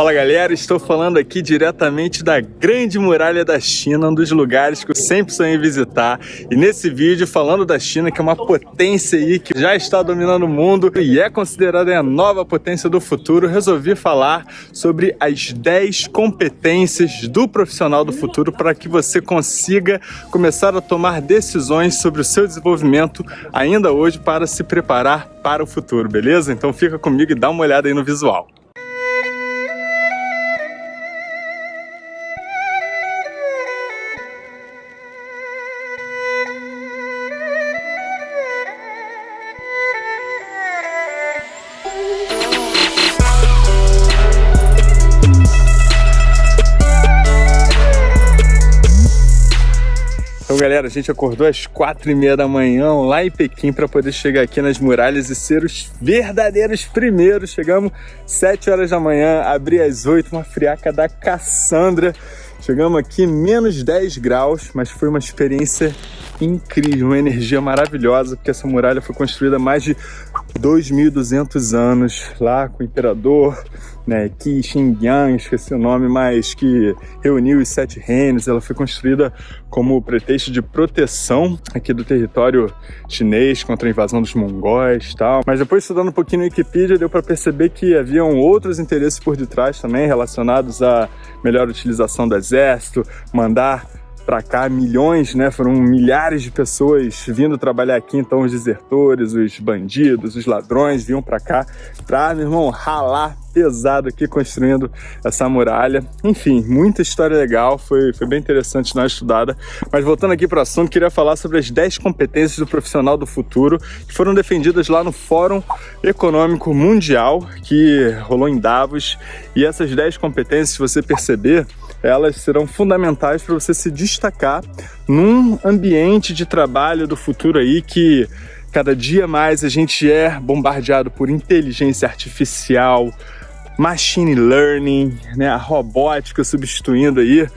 Fala galera, estou falando aqui diretamente da Grande Muralha da China, um dos lugares que eu sempre sonhei visitar. E nesse vídeo falando da China, que é uma potência aí que já está dominando o mundo e é considerada a nova potência do futuro, resolvi falar sobre as 10 competências do profissional do futuro para que você consiga começar a tomar decisões sobre o seu desenvolvimento ainda hoje para se preparar para o futuro, beleza? Então fica comigo e dá uma olhada aí no visual. Galera, a gente acordou às quatro e meia da manhã lá em Pequim para poder chegar aqui nas muralhas e ser os verdadeiros primeiros. Chegamos sete horas da manhã, abri às oito, uma friaca da Cassandra. Chegamos aqui menos 10 graus, mas foi uma experiência incrível, uma energia maravilhosa, porque essa muralha foi construída mais de 2.200 anos, lá com o imperador né, Qi Xingyang, esqueci o nome, mas que reuniu os sete reinos. Ela foi construída como pretexto de proteção aqui do território chinês contra a invasão dos mongóis e tal. Mas depois estudando um pouquinho no Wikipedia, deu para perceber que haviam outros interesses por detrás também, relacionados à melhor utilização do exército, mandar para cá, milhões, né? Foram milhares de pessoas vindo trabalhar aqui, então os desertores, os bandidos, os ladrões vinham para cá para, meu irmão, ralar pesado aqui construindo essa muralha. Enfim, muita história legal, foi, foi bem interessante uma estudada. Mas voltando aqui para o assunto, queria falar sobre as 10 competências do profissional do futuro que foram defendidas lá no Fórum Econômico Mundial que rolou em Davos. E essas 10 competências, se você perceber, elas serão fundamentais para você se destacar num ambiente de trabalho do futuro aí que cada dia mais a gente é bombardeado por inteligência artificial, machine learning, né, a robótica substituindo aí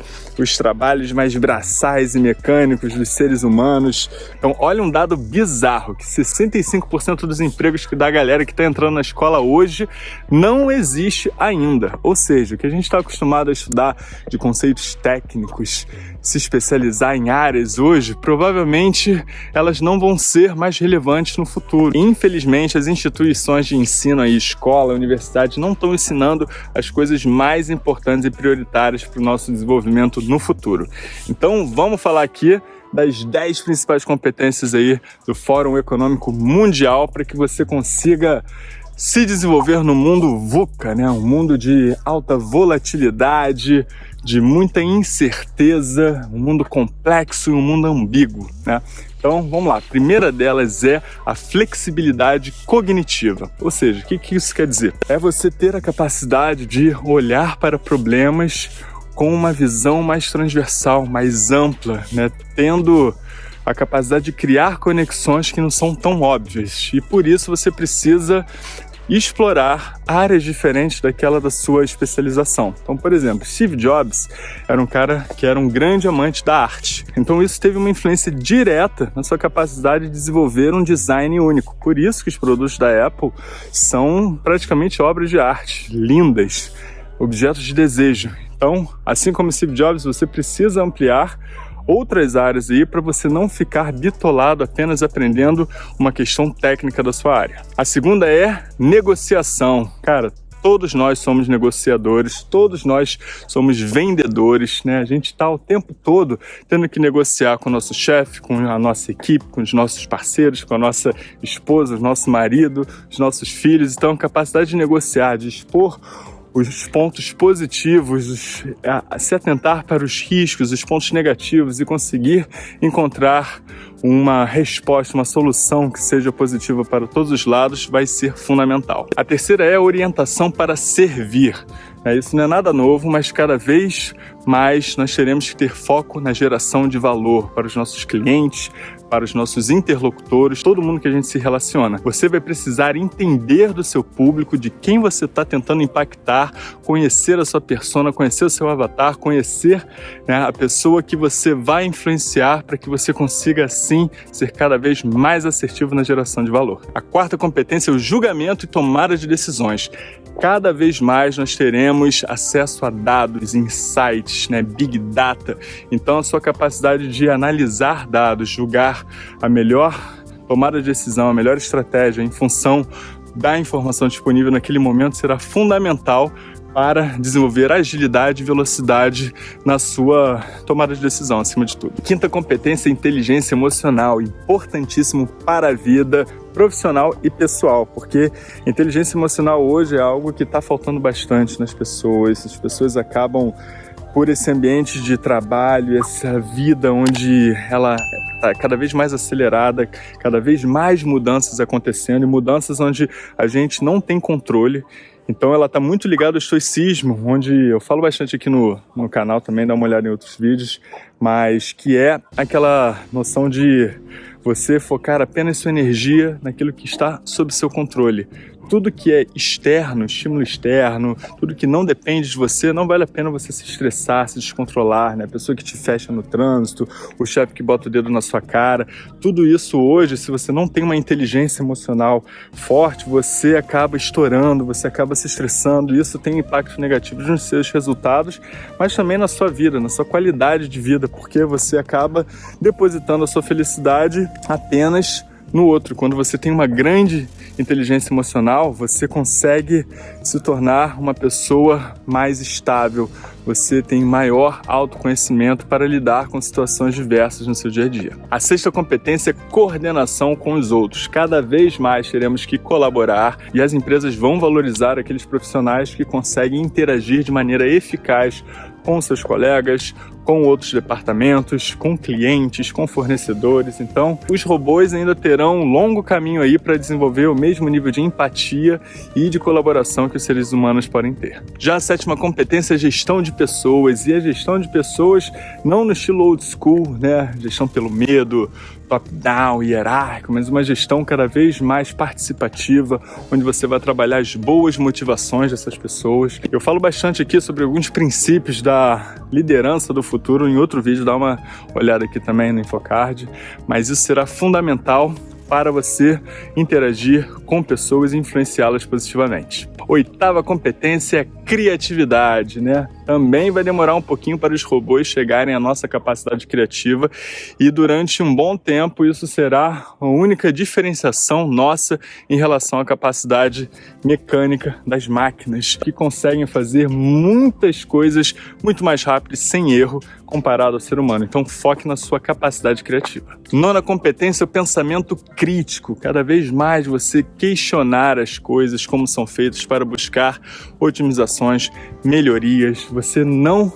os trabalhos mais braçais e mecânicos dos seres humanos. Então, olha um dado bizarro, que 65% dos empregos que da galera que está entrando na escola hoje não existe ainda. Ou seja, o que a gente está acostumado a estudar de conceitos técnicos, se especializar em áreas hoje, provavelmente elas não vão ser mais relevantes no futuro. Infelizmente, as instituições de ensino aí, escola, universidade, não estão ensinando as coisas mais importantes e prioritárias para o nosso desenvolvimento no futuro. Então vamos falar aqui das 10 principais competências aí do Fórum Econômico Mundial para que você consiga se desenvolver no mundo VUCA, né? um mundo de alta volatilidade, de muita incerteza, um mundo complexo e um mundo ambíguo. Né? Então vamos lá, a primeira delas é a flexibilidade cognitiva. Ou seja, o que, que isso quer dizer? É você ter a capacidade de olhar para problemas com uma visão mais transversal, mais ampla, né? tendo a capacidade de criar conexões que não são tão óbvias. E por isso você precisa explorar áreas diferentes daquela da sua especialização. Então, por exemplo, Steve Jobs era um cara que era um grande amante da arte. Então, isso teve uma influência direta na sua capacidade de desenvolver um design único. Por isso que os produtos da Apple são praticamente obras de arte, lindas, objetos de desejo. Então, assim como Steve Jobs, você precisa ampliar outras áreas aí para você não ficar bitolado apenas aprendendo uma questão técnica da sua área. A segunda é negociação. Cara, todos nós somos negociadores, todos nós somos vendedores, né? A gente está o tempo todo tendo que negociar com o nosso chefe, com a nossa equipe, com os nossos parceiros, com a nossa esposa, o nosso marido, os nossos filhos. Então, capacidade de negociar, de expor os pontos positivos, se atentar para os riscos, os pontos negativos e conseguir encontrar uma resposta, uma solução que seja positiva para todos os lados vai ser fundamental. A terceira é a orientação para servir. É, isso não é nada novo, mas cada vez mais nós teremos que ter foco na geração de valor para os nossos clientes, para os nossos interlocutores, todo mundo que a gente se relaciona. Você vai precisar entender do seu público, de quem você está tentando impactar, conhecer a sua persona, conhecer o seu avatar, conhecer né, a pessoa que você vai influenciar para que você consiga, assim, ser cada vez mais assertivo na geração de valor. A quarta competência é o julgamento e tomada de decisões. Cada vez mais nós teremos acesso a dados, insights, né, big data. Então a sua capacidade de analisar dados, julgar a melhor tomada de decisão, a melhor estratégia em função da informação disponível naquele momento será fundamental para desenvolver agilidade e velocidade na sua tomada de decisão, acima de tudo. Quinta competência, inteligência emocional, importantíssimo para a vida profissional e pessoal, porque inteligência emocional hoje é algo que está faltando bastante nas pessoas, as pessoas acabam por esse ambiente de trabalho, essa vida onde ela está cada vez mais acelerada, cada vez mais mudanças acontecendo mudanças onde a gente não tem controle. Então ela está muito ligada ao estoicismo, onde eu falo bastante aqui no, no canal também, dá uma olhada em outros vídeos, mas que é aquela noção de você focar apenas sua energia naquilo que está sob seu controle tudo que é externo, estímulo externo, tudo que não depende de você, não vale a pena você se estressar, se descontrolar, né? A pessoa que te fecha no trânsito, o chefe que bota o dedo na sua cara, tudo isso hoje, se você não tem uma inteligência emocional forte, você acaba estourando, você acaba se estressando, isso tem impactos negativos nos seus resultados, mas também na sua vida, na sua qualidade de vida, porque você acaba depositando a sua felicidade apenas no outro. Quando você tem uma grande inteligência emocional, você consegue se tornar uma pessoa mais estável, você tem maior autoconhecimento para lidar com situações diversas no seu dia a dia. A sexta competência é coordenação com os outros. Cada vez mais teremos que colaborar e as empresas vão valorizar aqueles profissionais que conseguem interagir de maneira eficaz com seus colegas, com outros departamentos, com clientes, com fornecedores. Então, os robôs ainda terão um longo caminho aí para desenvolver o mesmo nível de empatia e de colaboração que os seres humanos podem ter. Já a sétima competência é gestão de pessoas, e a gestão de pessoas não no estilo old school, né? Gestão pelo medo, top-down, hierárquico, mas uma gestão cada vez mais participativa, onde você vai trabalhar as boas motivações dessas pessoas. Eu falo bastante aqui sobre alguns princípios da liderança do futuro em outro vídeo, dá uma olhada aqui também no Infocard, mas isso será fundamental para você interagir com pessoas e influenciá-las positivamente. Oitava competência é criatividade, né? Também vai demorar um pouquinho para os robôs chegarem à nossa capacidade criativa e durante um bom tempo isso será a única diferenciação nossa em relação à capacidade mecânica das máquinas, que conseguem fazer muitas coisas muito mais rápido e sem erro comparado ao ser humano. Então foque na sua capacidade criativa. Nona competência o pensamento crítico. Cada vez mais você questionar as coisas como são feitas para buscar otimizações, melhorias, você não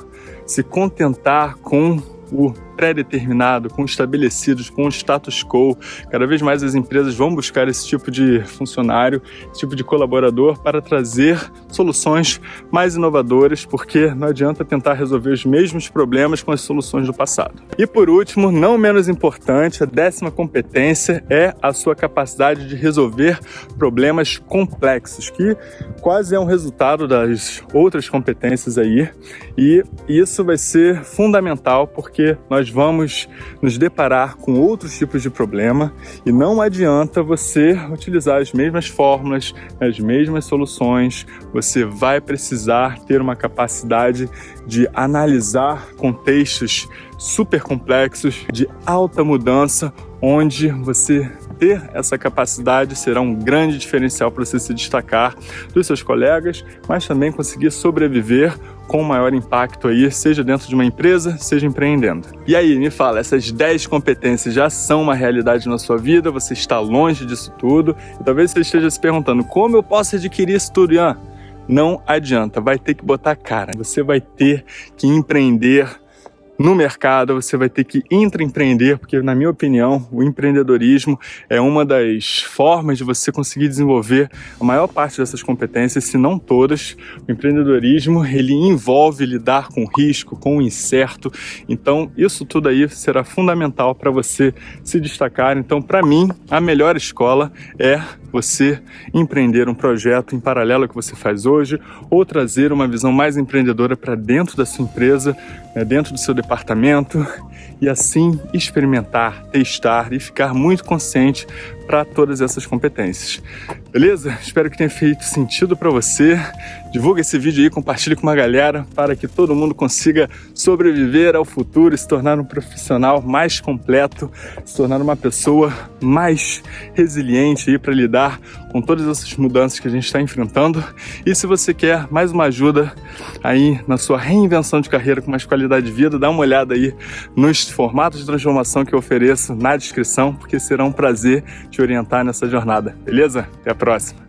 se contentar com o pré-determinado, com estabelecidos, com status quo. Cada vez mais as empresas vão buscar esse tipo de funcionário, esse tipo de colaborador para trazer soluções mais inovadoras, porque não adianta tentar resolver os mesmos problemas com as soluções do passado. E por último, não menos importante, a décima competência é a sua capacidade de resolver problemas complexos, que quase é um resultado das outras competências aí, e isso vai ser fundamental porque nós nós vamos nos deparar com outros tipos de problema e não adianta você utilizar as mesmas fórmulas, as mesmas soluções, você vai precisar ter uma capacidade de analisar contextos super complexos, de alta mudança, onde você ter essa capacidade será um grande diferencial para você se destacar dos seus colegas, mas também conseguir sobreviver com maior impacto aí, seja dentro de uma empresa, seja empreendendo. E aí, me fala, essas 10 competências já são uma realidade na sua vida? Você está longe disso tudo? E talvez você esteja se perguntando, como eu posso adquirir isso tudo, Ian? Não adianta, vai ter que botar cara. Você vai ter que empreender no mercado, você vai ter que intraempreender, porque na minha opinião, o empreendedorismo é uma das formas de você conseguir desenvolver a maior parte dessas competências, se não todas. O empreendedorismo, ele envolve lidar com risco, com o incerto. Então, isso tudo aí será fundamental para você se destacar. Então, para mim, a melhor escola é você empreender um projeto em paralelo ao que você faz hoje ou trazer uma visão mais empreendedora para dentro da sua empresa, né, dentro do seu departamento e assim experimentar, testar e ficar muito consciente para todas essas competências. Beleza? Espero que tenha feito sentido para você. Divulga esse vídeo aí, compartilhe com uma galera para que todo mundo consiga sobreviver ao futuro e se tornar um profissional mais completo, se tornar uma pessoa mais resiliente aí para lidar com todas essas mudanças que a gente está enfrentando. E se você quer mais uma ajuda aí na sua reinvenção de carreira com mais qualidade de vida, dá uma olhada aí nos formatos de transformação que eu ofereço na descrição, porque será um prazer te orientar nessa jornada, beleza? Até a próxima!